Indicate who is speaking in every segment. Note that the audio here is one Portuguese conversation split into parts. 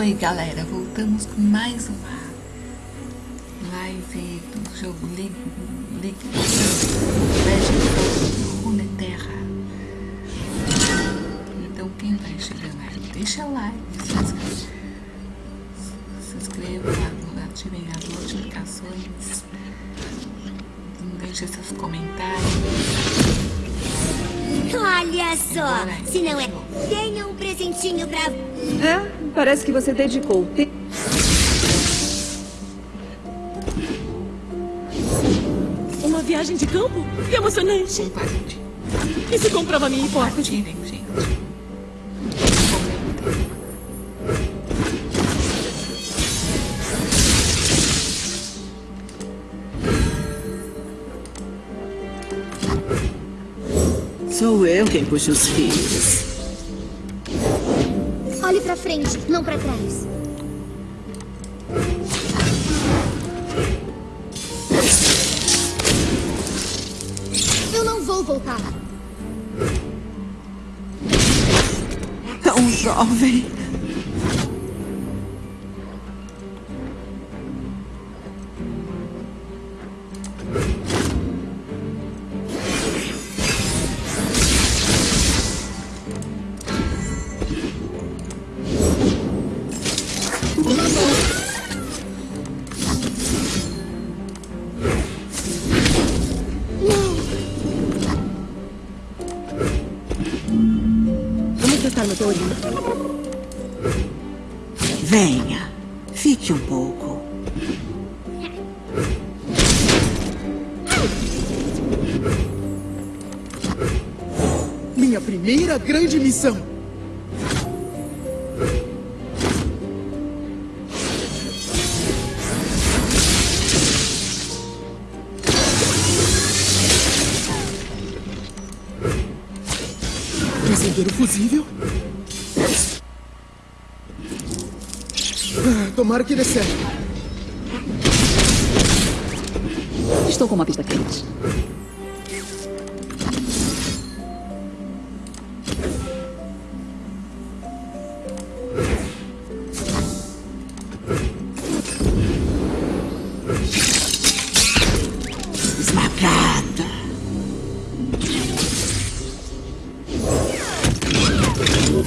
Speaker 1: Oi galera, voltamos com mais uma live do jogo League, League Legend of Runeterra. Então quem vai chegando aí, deixa like, se inscreva, se inscreva ativem as notificações, deixe seus comentários.
Speaker 2: Olha só, se não é, tenha um presentinho pra...
Speaker 3: É, parece que você dedicou.
Speaker 4: Uma viagem de campo? Que emocionante.
Speaker 1: Compartilhe.
Speaker 4: Isso comprova minha hipótese.
Speaker 1: Compartilhem, gente.
Speaker 5: Sou eu quem puxa os fios.
Speaker 6: Grande missão. Acender o fusível. Ah, Tomara que dê certo.
Speaker 3: Estou com uma pista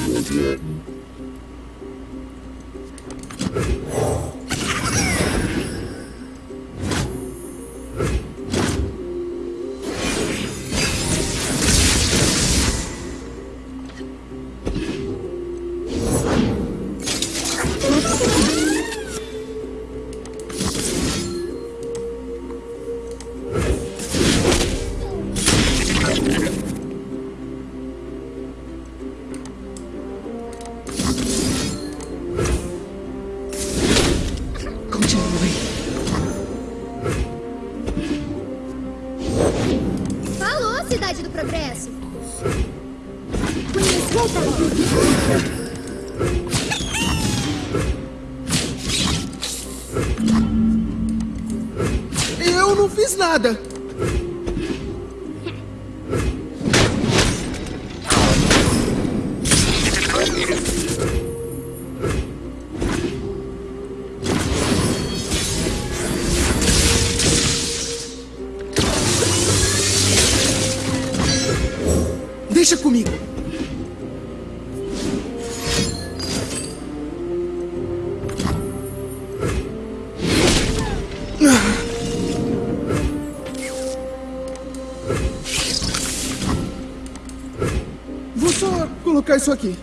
Speaker 6: with. Nada. Colocar isso aqui.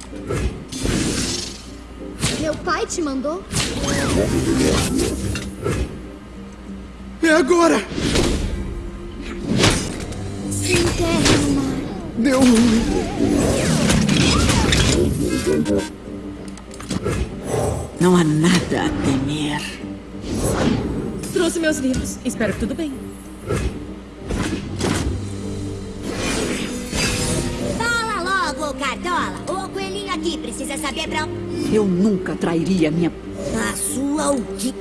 Speaker 2: Meu pai te mandou?
Speaker 6: É agora!
Speaker 2: Se enterre no mar.
Speaker 6: Deu ruim.
Speaker 5: Não há nada a temer.
Speaker 4: Trouxe meus livros. Espero que tudo bem.
Speaker 2: Pra...
Speaker 3: Eu nunca trairia minha...
Speaker 2: A sua o quê?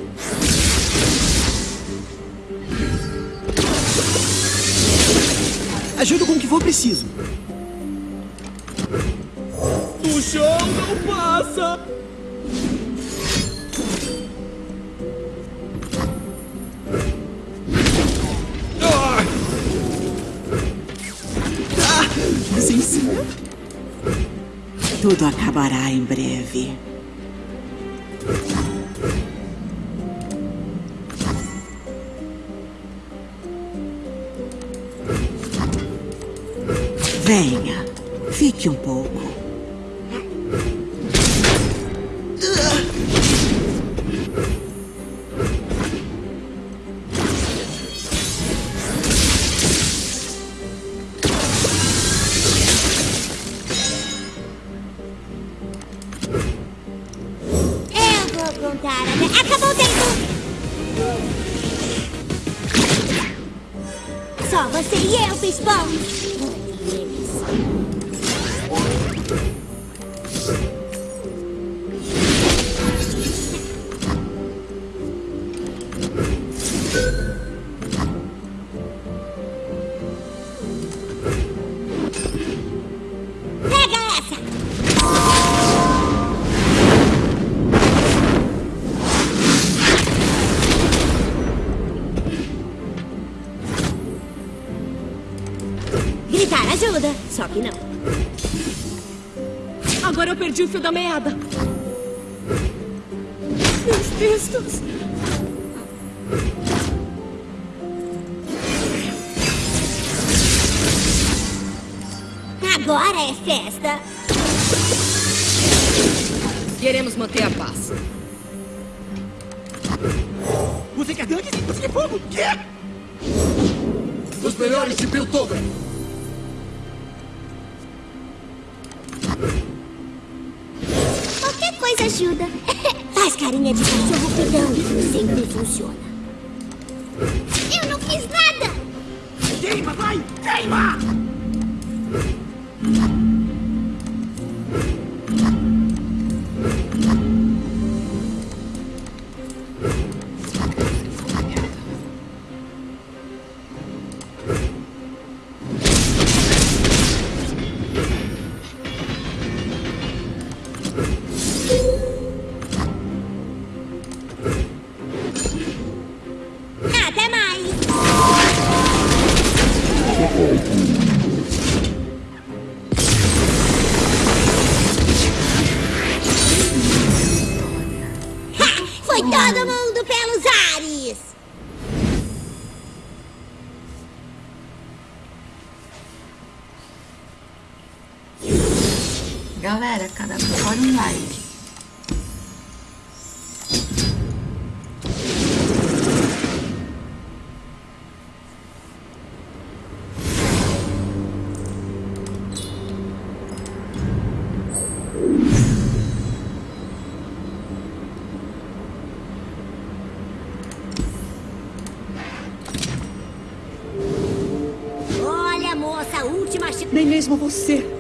Speaker 6: Ajudo com o que for preciso.
Speaker 4: O show não passa!
Speaker 5: Tudo acabará em breve. Venha, fique um pouco.
Speaker 4: Perdi o fio da meada. Meus textos.
Speaker 2: Agora é festa.
Speaker 4: Queremos manter a paz.
Speaker 7: Você quer tanque? Você quer fogo? Quê?
Speaker 6: Os melhores de Piltover.
Speaker 2: Ajuda. Faz carinha de cachorro pidão. Sempre funciona. Eu não fiz nada!
Speaker 7: Queima, vai! Queima!
Speaker 1: Galera, cada um pode um like.
Speaker 2: Olha, moça, a última chance.
Speaker 8: Nem mesmo você.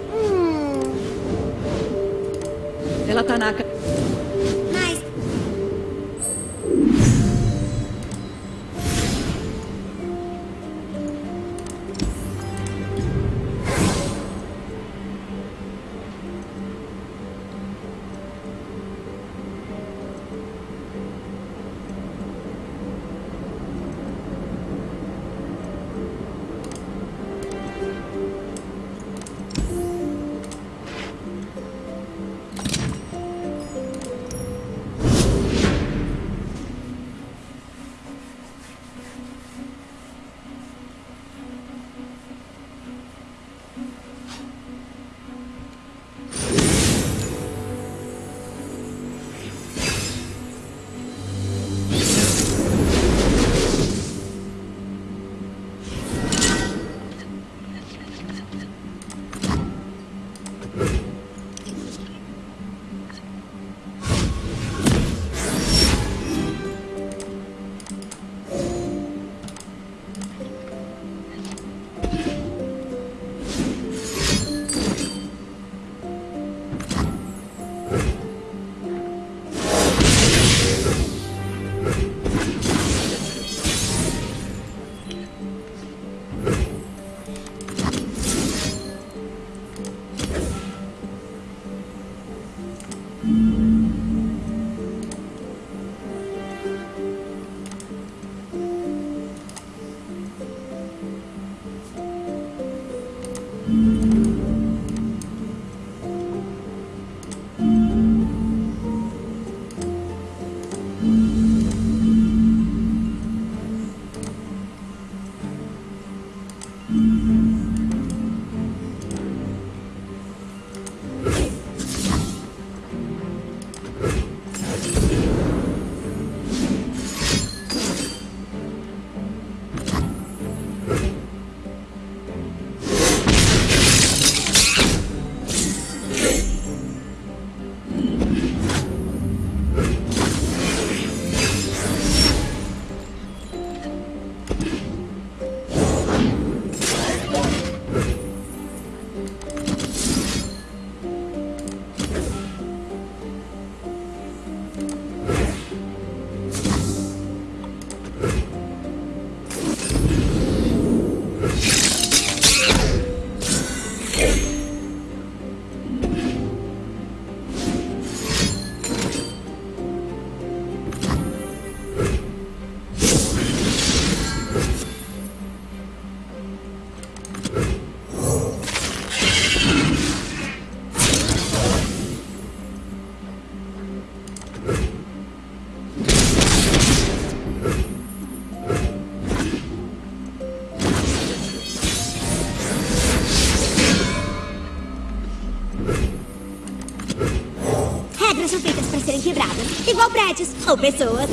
Speaker 2: Igual prédios ou pessoas.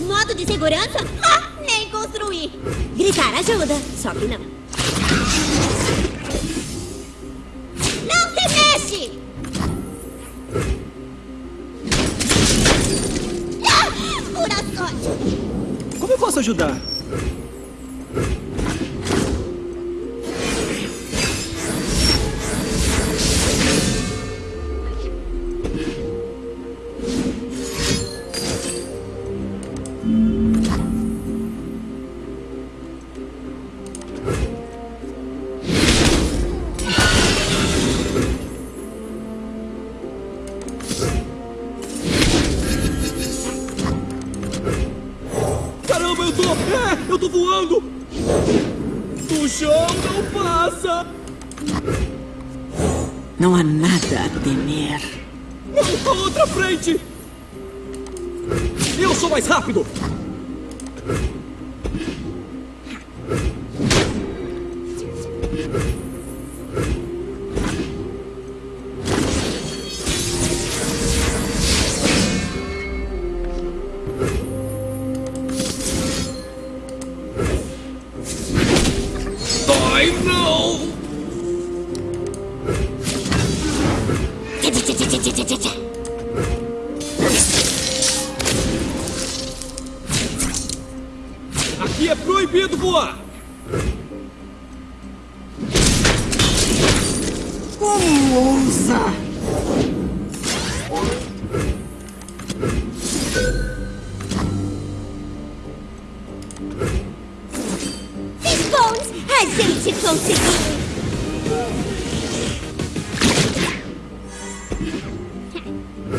Speaker 2: Modo de segurança? Ah, nem construir. Gritar ajuda, só que não. Não
Speaker 5: há nada a temer.
Speaker 9: A outra frente! Eu sou mais rápido!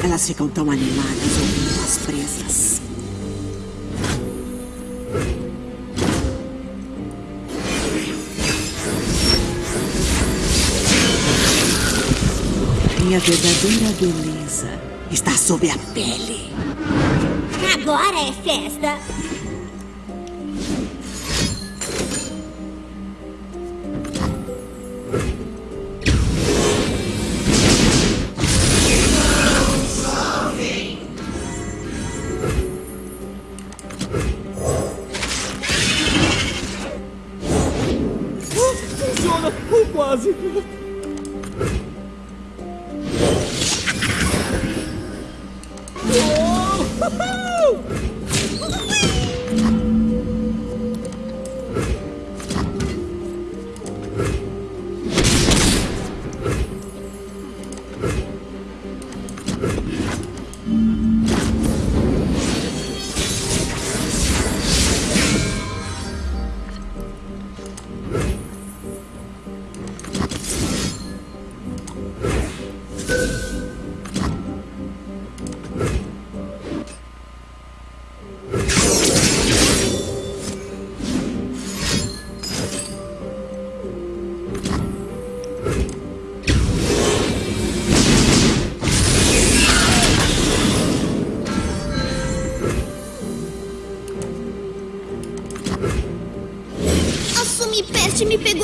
Speaker 5: Elas ficam tão animadas ouvindo as presas. Minha verdadeira beleza está sob a pele.
Speaker 2: Agora é festa!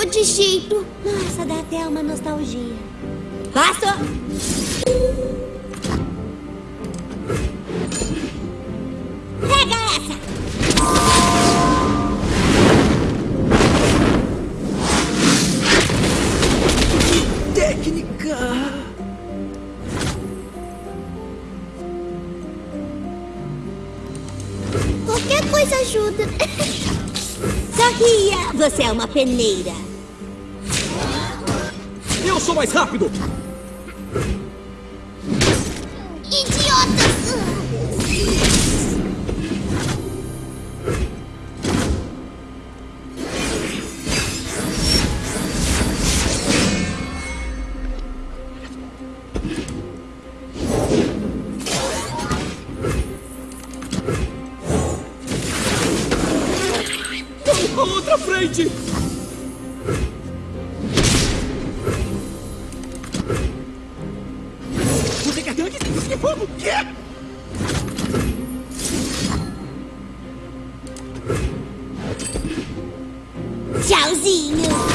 Speaker 2: Água de jeito. Nossa, dá até uma nostalgia. Passou! Pega essa!
Speaker 7: Técnica!
Speaker 2: Qualquer coisa ajuda. Sorria! Você é uma peneira.
Speaker 7: Mais rápido! Quer tanque? Você quer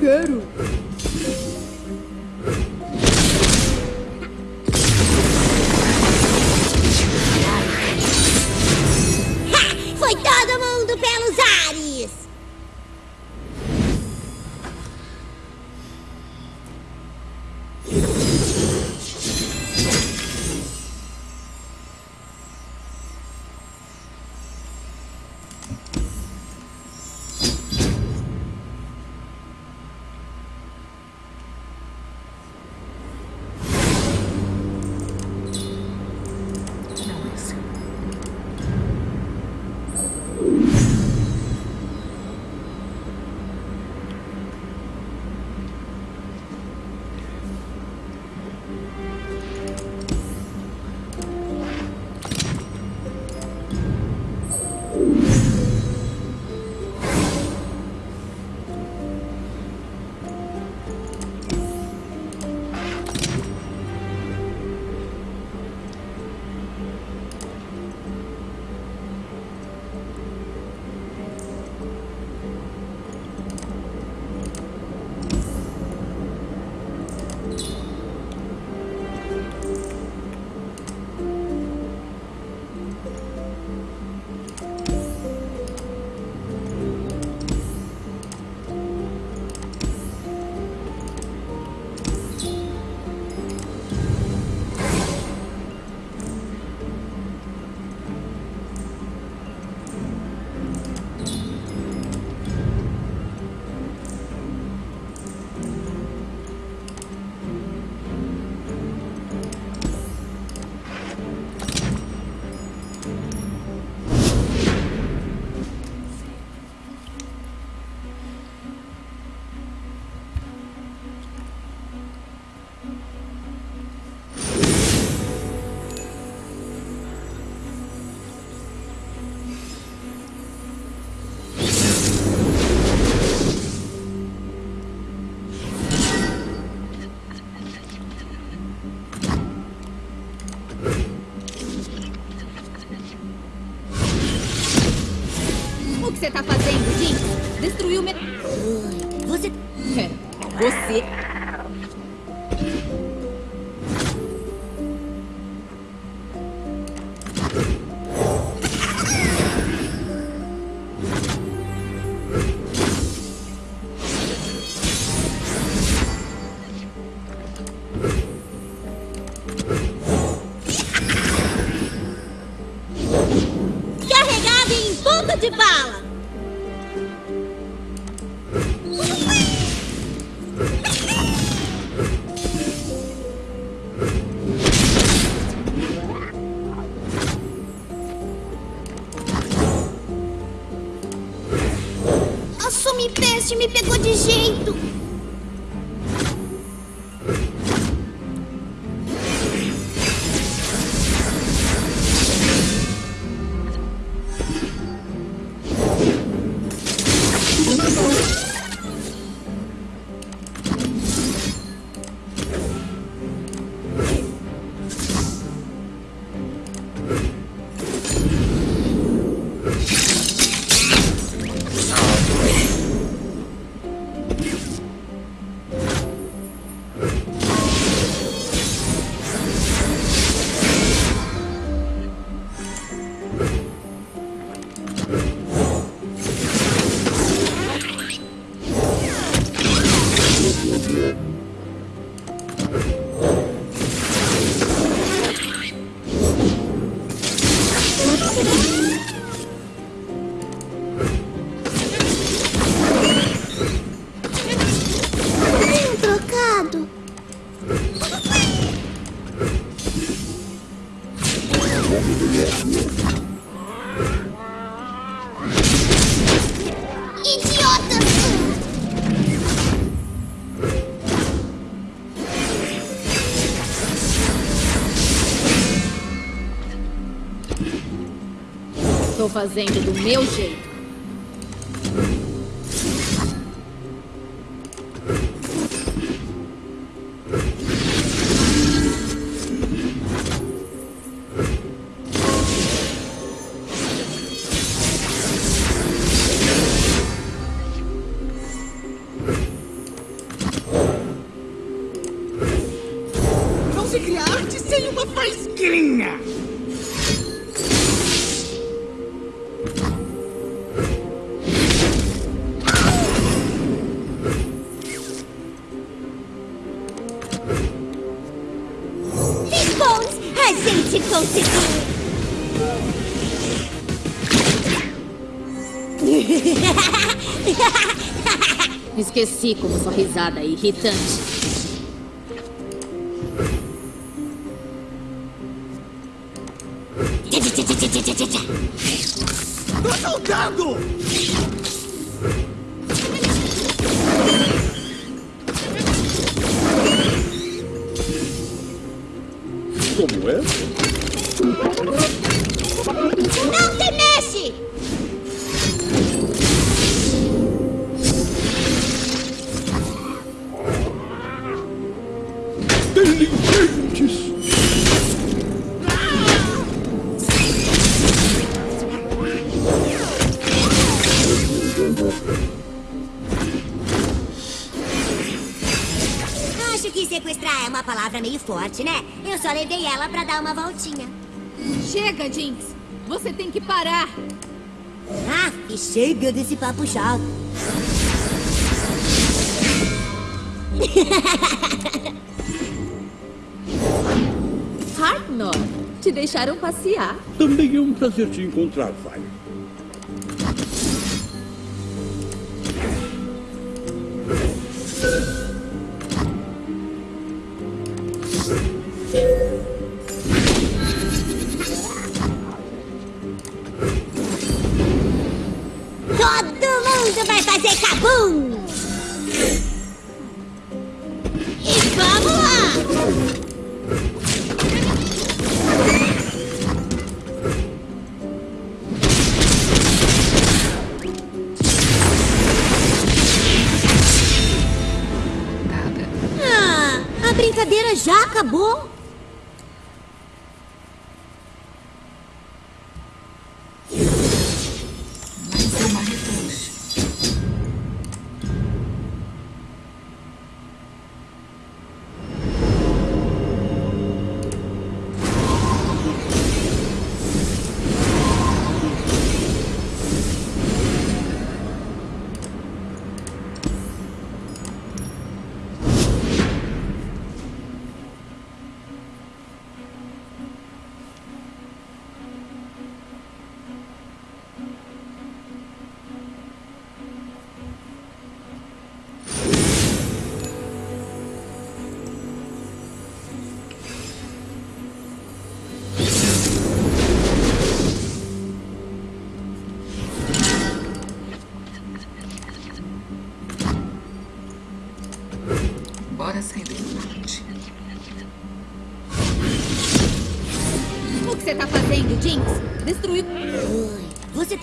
Speaker 2: good.
Speaker 10: de bala.
Speaker 2: Assume peste me pegou de jeito.
Speaker 3: Fazendo do meu jeito. Esqueci como sua risada é irritante.
Speaker 6: Tô
Speaker 2: forte, né? Eu só levei ela pra dar uma voltinha.
Speaker 3: Chega, Jinx. Você tem que parar.
Speaker 2: Ah, e chega desse papo chato.
Speaker 3: Hartnor, te deixaram passear.
Speaker 9: Também é um prazer te encontrar, vai.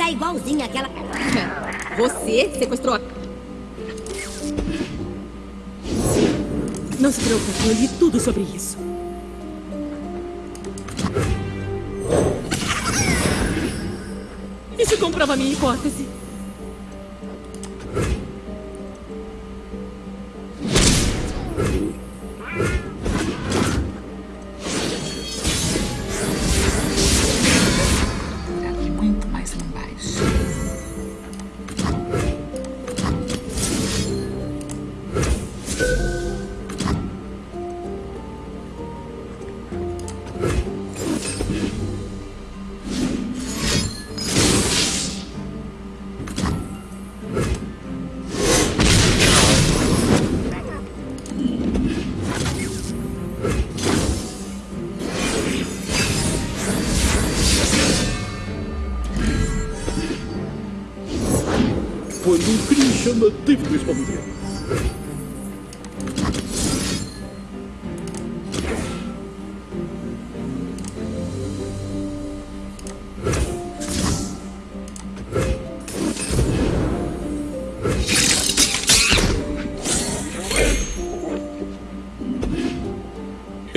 Speaker 3: Você
Speaker 2: igualzinho àquela...
Speaker 3: Você sequestrou a...
Speaker 4: Não se preocupe, eu li tudo sobre isso. Isso comprova minha hipótese.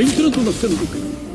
Speaker 9: Entra en tu alcance.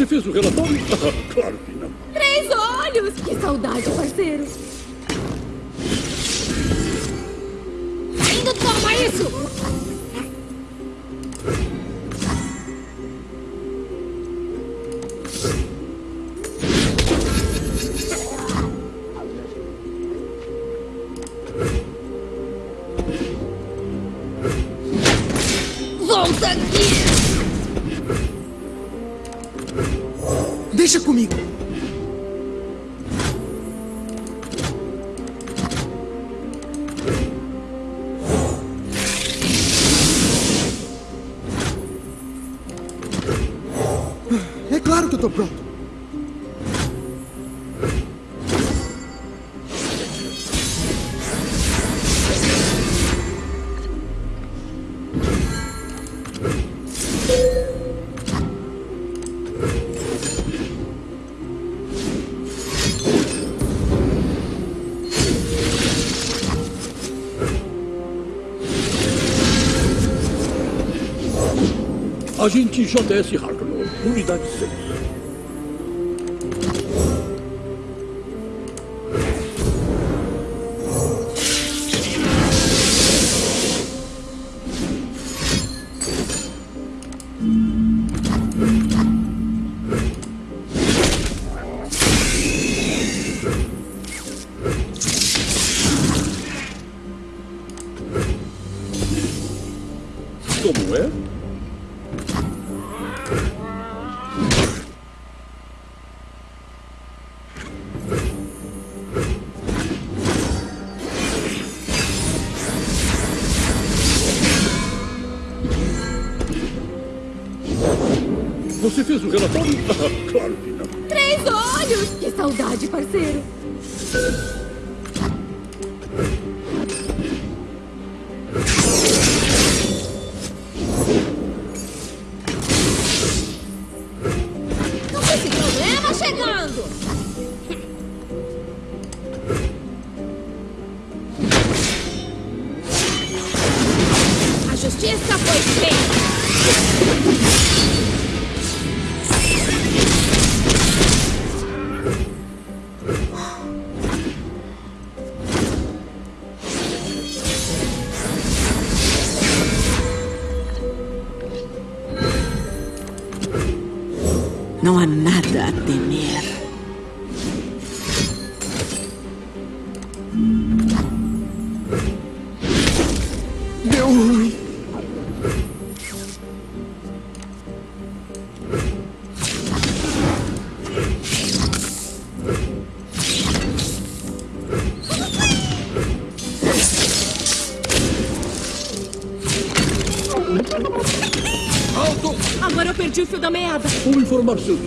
Speaker 9: Você fez o relatório?
Speaker 6: Deixa comigo.
Speaker 9: Agente JS Harknor, unidade 6. Você fez o relatório? Ah, claro que não.
Speaker 3: Três olhos! Que saudade, parceiro!
Speaker 9: Cum informar
Speaker 4: sunt?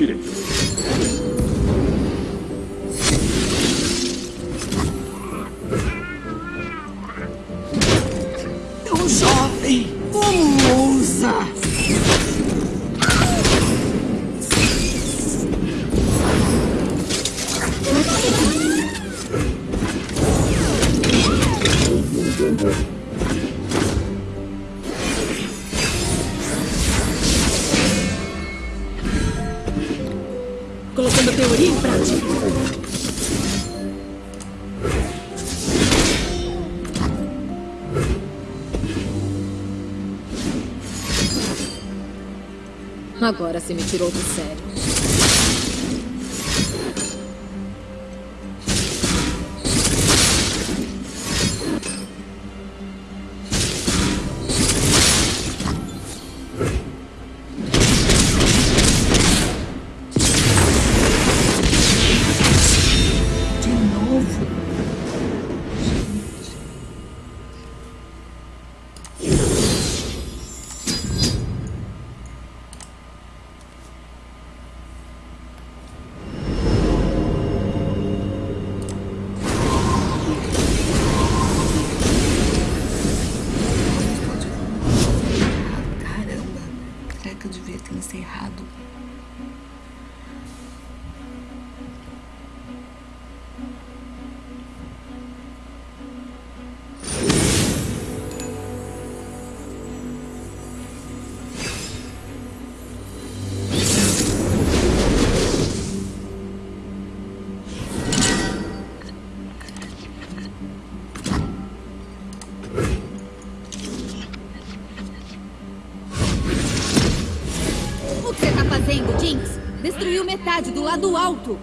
Speaker 3: Agora você me tirou do sério. Do lado alto.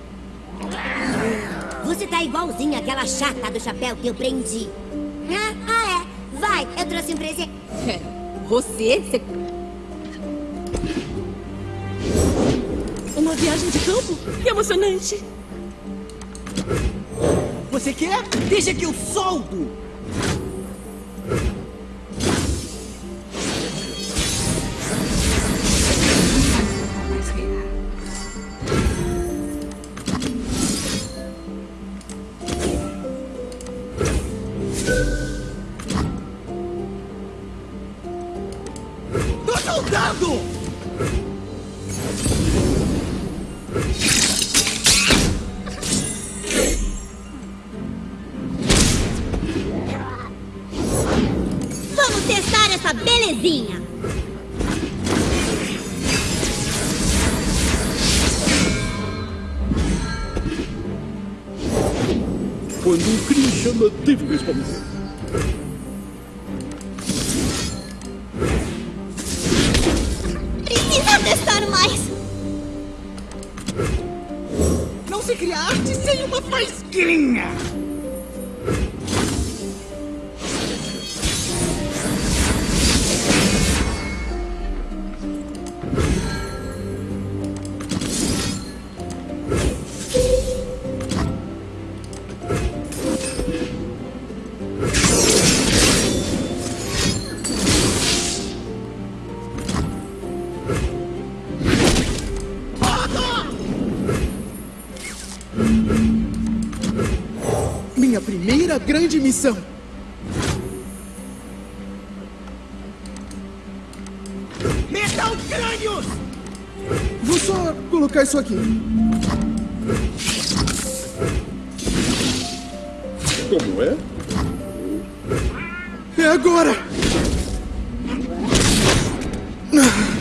Speaker 2: Você tá igualzinho àquela chata do chapéu que eu prendi. Ah, ah, é. Vai, eu trouxe um presente.
Speaker 3: Pera, você? Você...
Speaker 4: Uma viagem de campo? Que emocionante.
Speaker 6: Você quer? Deixa que eu solto!
Speaker 2: Belezinha.
Speaker 9: Quando um crime chama, deve
Speaker 6: grande missão! Metal crânios! Vou só colocar isso aqui.
Speaker 9: Como é?
Speaker 6: É agora! Você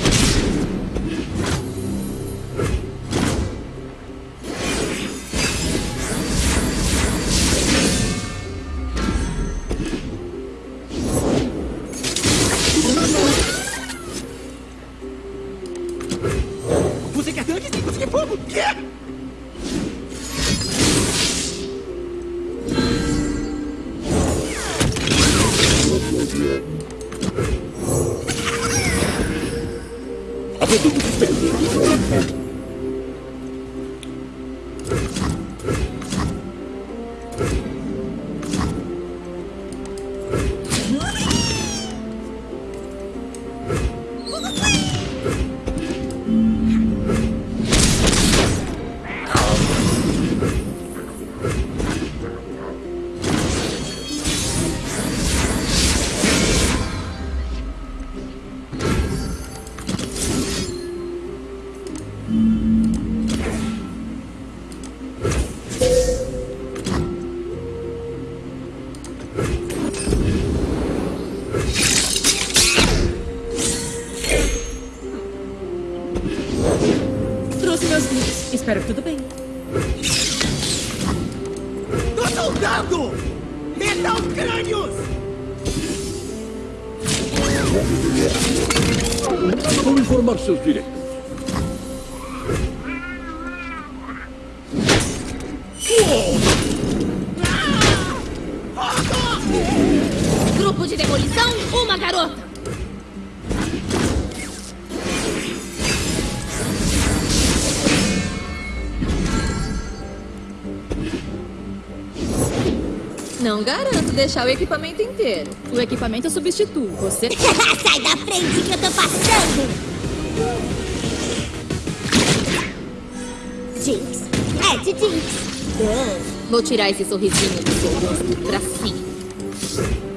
Speaker 4: Espero que tudo bem.
Speaker 7: Tô soldando! Metal crânios!
Speaker 9: Vou informar seus direitos.
Speaker 11: Grupo de demolição, uma garota.
Speaker 3: Não garanto deixar o equipamento inteiro. O equipamento eu substituo. Você
Speaker 2: Sai da frente que eu tô passando! Jinx. É de Jinx.
Speaker 3: Vou tirar esse sorrisinho do seu rosto pra cima.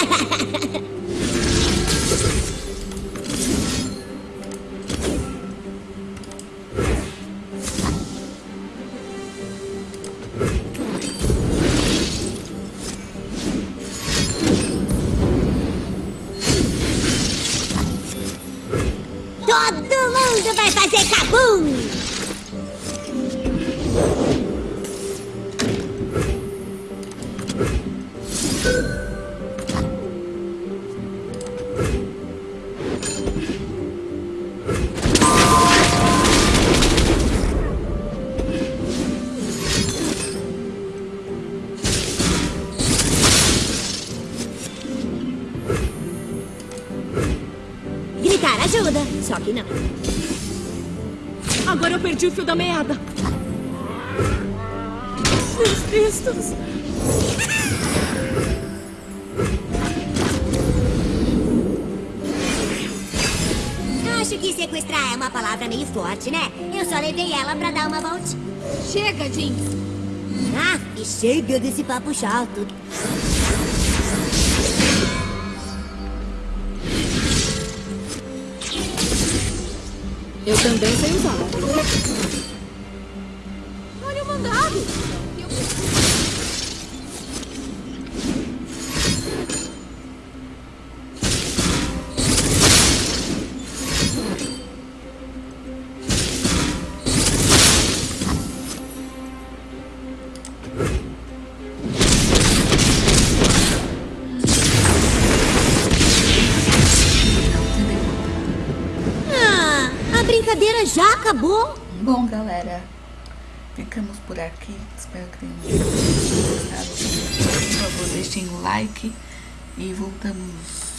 Speaker 4: Ha ha ha! O fio da meada. Meus textos.
Speaker 2: Acho que sequestrar é uma palavra meio forte, né? Eu só levei ela pra dar uma volta.
Speaker 11: Chega, Jinx.
Speaker 2: Ah, e chega desse papo chato.
Speaker 3: Eu também sei usar.
Speaker 11: Olha o mandado.
Speaker 2: Ah,
Speaker 1: por aqui. Espero que tenham gostado. Por favor, deixem o like e voltamos